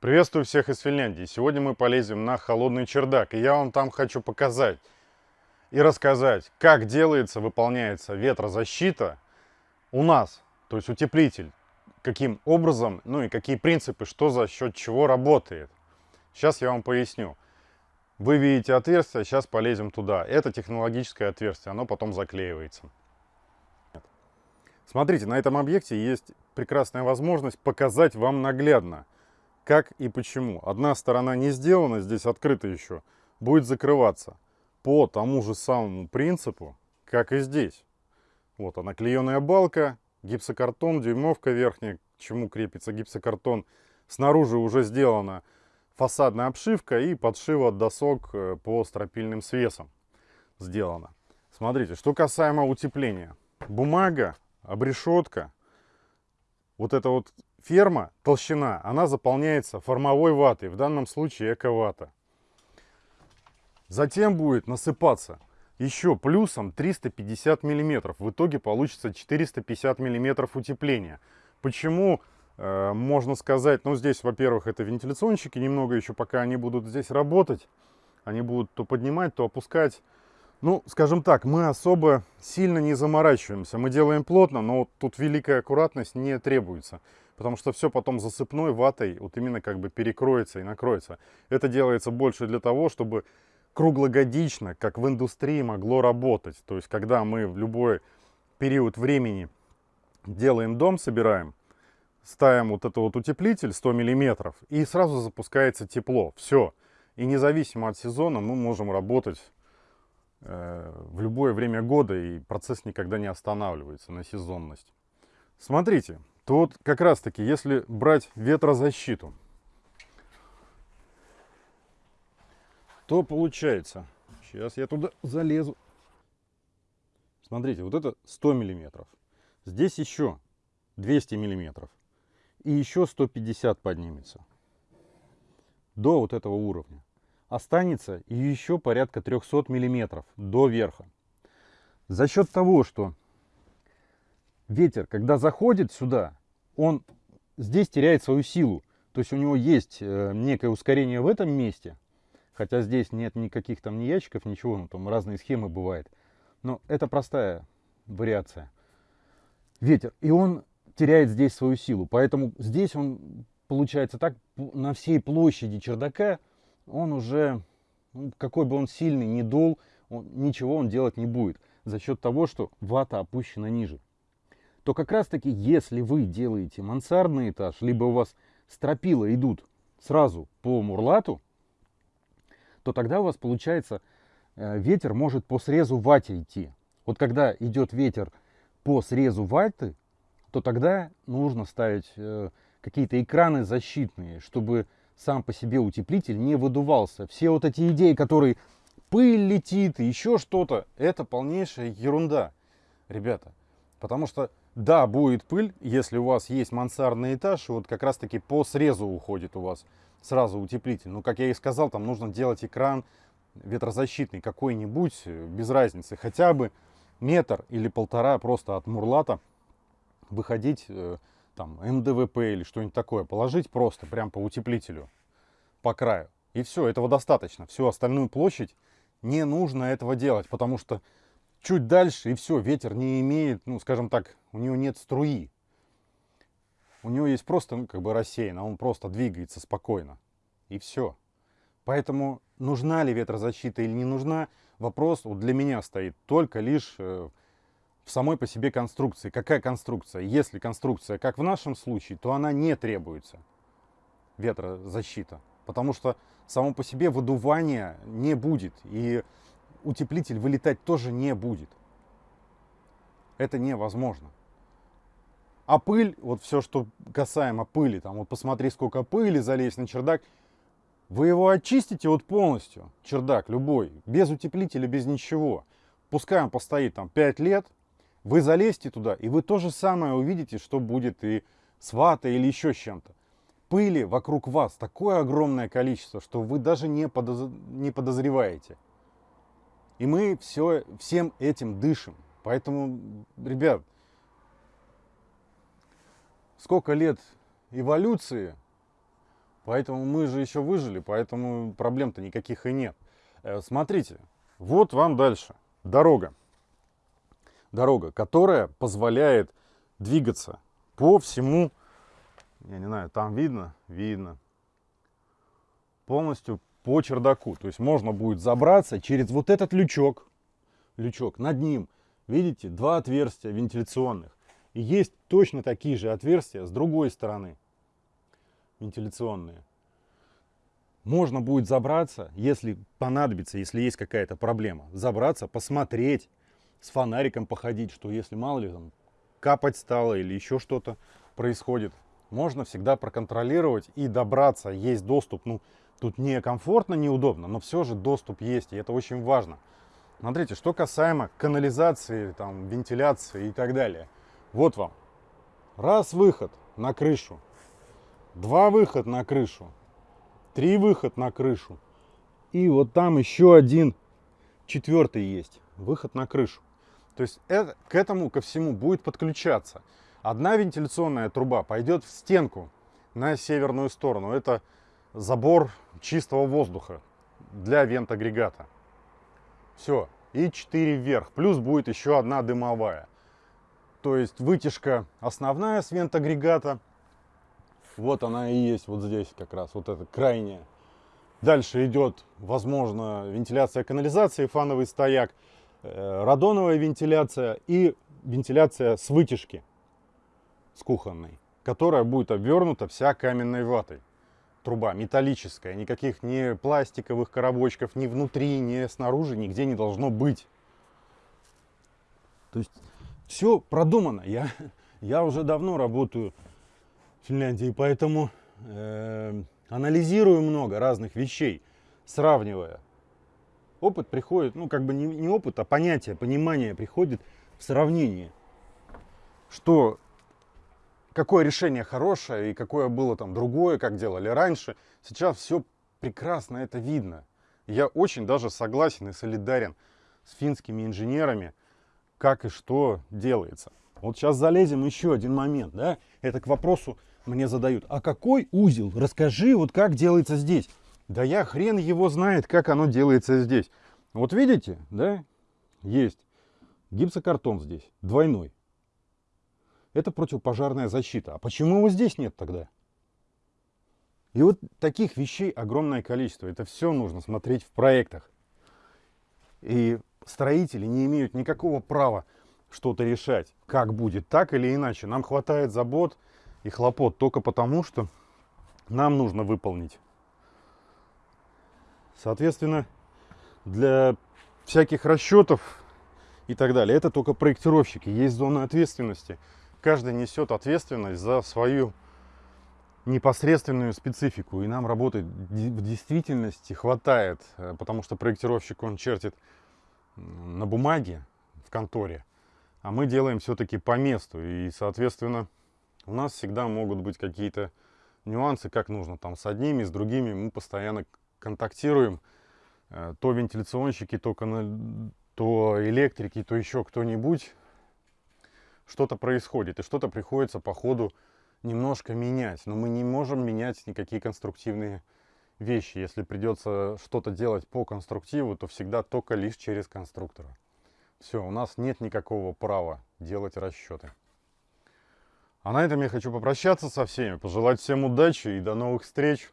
Приветствую всех из Финляндии. Сегодня мы полезем на холодный чердак. И я вам там хочу показать и рассказать, как делается, выполняется ветрозащита у нас, то есть утеплитель. Каким образом, ну и какие принципы, что за счет чего работает. Сейчас я вам поясню. Вы видите отверстие, сейчас полезем туда. Это технологическое отверстие, оно потом заклеивается. Смотрите, на этом объекте есть прекрасная возможность показать вам наглядно, как и почему. Одна сторона не сделана, здесь открыта еще, будет закрываться по тому же самому принципу, как и здесь. Вот она, клееная балка, гипсокартон, дюймовка верхняя, к чему крепится гипсокартон. Снаружи уже сделана фасадная обшивка и подшива досок э, по стропильным свесам сделана. Смотрите, что касаемо утепления. Бумага обрешетка, вот эта вот ферма, толщина, она заполняется формовой ватой, в данном случае эко-вата. Затем будет насыпаться еще плюсом 350 миллиметров. В итоге получится 450 миллиметров утепления. Почему, э, можно сказать, ну здесь, во-первых, это вентиляционщики, немного еще пока они будут здесь работать, они будут то поднимать, то опускать ну, скажем так, мы особо сильно не заморачиваемся. Мы делаем плотно, но тут великая аккуратность не требуется. Потому что все потом засыпной ватой вот именно как бы перекроется и накроется. Это делается больше для того, чтобы круглогодично, как в индустрии, могло работать. То есть, когда мы в любой период времени делаем дом, собираем, ставим вот этот вот утеплитель 100 миллиметров, и сразу запускается тепло. Все. И независимо от сезона мы можем работать в любое время года, и процесс никогда не останавливается на сезонность. Смотрите, тут как раз таки, если брать ветрозащиту, то получается, сейчас я туда залезу. Смотрите, вот это 100 миллиметров. Здесь еще 200 миллиметров. И еще 150 поднимется. До вот этого уровня останется еще порядка 300 миллиметров до верха. За счет того, что ветер, когда заходит сюда, он здесь теряет свою силу. То есть у него есть э, некое ускорение в этом месте, хотя здесь нет никаких там ни ящиков, ничего, ну там разные схемы бывают. Но это простая вариация. Ветер. И он теряет здесь свою силу. Поэтому здесь он получается так на всей площади чердака он уже, ну, какой бы он сильный ни дул, он, ничего он делать не будет за счет того, что вата опущена ниже. То как раз таки, если вы делаете мансардный этаж, либо у вас стропила идут сразу по мурлату, то тогда у вас получается э, ветер может по срезу вате идти. Вот когда идет ветер по срезу ваты, то тогда нужно ставить э, какие-то экраны защитные, чтобы сам по себе утеплитель не выдувался. Все вот эти идеи, которые пыль летит и еще что-то, это полнейшая ерунда, ребята. Потому что, да, будет пыль, если у вас есть мансардный этаж, и вот как раз таки по срезу уходит у вас сразу утеплитель. Ну, как я и сказал, там нужно делать экран ветрозащитный какой-нибудь, без разницы. Хотя бы метр или полтора просто от мурлата выходить э, там МДВП или что-нибудь такое, положить просто прям по утеплителю, по краю. И все, этого достаточно. Всю остальную площадь не нужно этого делать, потому что чуть дальше и все, ветер не имеет, ну скажем так, у него нет струи. У него есть просто, ну как бы рассеян, а он просто двигается спокойно. И все. Поэтому нужна ли ветрозащита или не нужна, вопрос вот для меня стоит только лишь э, самой по себе конструкции. Какая конструкция? Если конструкция, как в нашем случае, то она не требуется ветрозащита. Потому что само по себе выдувания не будет. И утеплитель вылетать тоже не будет. Это невозможно. А пыль, вот все, что касаемо пыли, там вот посмотри, сколько пыли, залезь на чердак, вы его очистите вот полностью, чердак любой, без утеплителя, без ничего. Пускай он постоит там 5 лет, вы залезьте туда, и вы то же самое увидите, что будет и с ватой или еще с чем-то. Пыли вокруг вас такое огромное количество, что вы даже не, подоз... не подозреваете. И мы все, всем этим дышим. Поэтому, ребят, сколько лет эволюции Поэтому мы же еще выжили, поэтому проблем-то никаких и нет. Э, смотрите, вот вам дальше. Дорога. Дорога, которая позволяет двигаться по всему, я не знаю, там видно? Видно. Полностью по чердаку. То есть можно будет забраться через вот этот лючок. Лючок. Над ним, видите, два отверстия вентиляционных. И есть точно такие же отверстия с другой стороны. Вентиляционные. Можно будет забраться, если понадобится, если есть какая-то проблема. Забраться, посмотреть, с фонариком походить, что если мало ли там капать стало или еще что-то происходит. Можно всегда проконтролировать и добраться. Есть доступ, ну, Тут не комфортно, неудобно, но все же доступ есть, и это очень важно. Смотрите, что касаемо канализации, там, вентиляции и так далее. Вот вам. Раз выход на крышу, два выход на крышу, три выход на крышу. И вот там еще один, четвертый есть, выход на крышу. То есть это, к этому, ко всему будет подключаться. Одна вентиляционная труба пойдет в стенку на северную сторону. Это забор чистого воздуха для вент-агрегата. Все. И 4 вверх. Плюс будет еще одна дымовая. То есть вытяжка основная с вент-агрегата. Вот она и есть вот здесь как раз. Вот эта крайняя. Дальше идет, возможно, вентиляция канализации, фановый стояк, радоновая вентиляция и вентиляция с вытяжки, с кухонной, которая будет обвернута вся каменной ватой труба металлическая, никаких ни пластиковых коробочков ни внутри, ни снаружи нигде не должно быть. То есть все продумано. Я, я уже давно работаю в Финляндии, поэтому э, анализирую много разных вещей, сравнивая. Опыт приходит, ну как бы не, не опыт, а понятие, понимание приходит в сравнении. Что какое решение хорошее и какое было там другое, как делали раньше. Сейчас все прекрасно это видно. Я очень даже согласен и солидарен с финскими инженерами, как и что делается. Вот сейчас залезем еще один момент, да, это к вопросу мне задают, а какой узел, расскажи, вот как делается здесь. Да я хрен его знает, как оно делается здесь. Вот видите, да, есть гипсокартон здесь, двойной это противопожарная защита. А почему его здесь нет тогда? И вот таких вещей огромное количество. Это все нужно смотреть в проектах. И строители не имеют никакого права что-то решать, как будет, так или иначе. Нам хватает забот и хлопот только потому, что нам нужно выполнить. Соответственно, для всяких расчетов и так далее, это только проектировщики. Есть зона ответственности – каждый несет ответственность за свою непосредственную специфику. И нам работать в действительности хватает, э, потому что проектировщик, он чертит на бумаге в конторе, а мы делаем все-таки по месту. И, соответственно, у нас всегда могут быть какие-то нюансы, как нужно там с одними, с другими. Мы постоянно контактируем. Э, то вентиляционщики, то, то электрики, то еще кто-нибудь что-то происходит, и что-то приходится по ходу немножко менять. Но мы не можем менять никакие конструктивные вещи. Если придется что-то делать по конструктиву, то всегда только лишь через конструктора. Все, у нас нет никакого права делать расчеты. А на этом я хочу попрощаться со всеми, пожелать всем удачи и до новых встреч.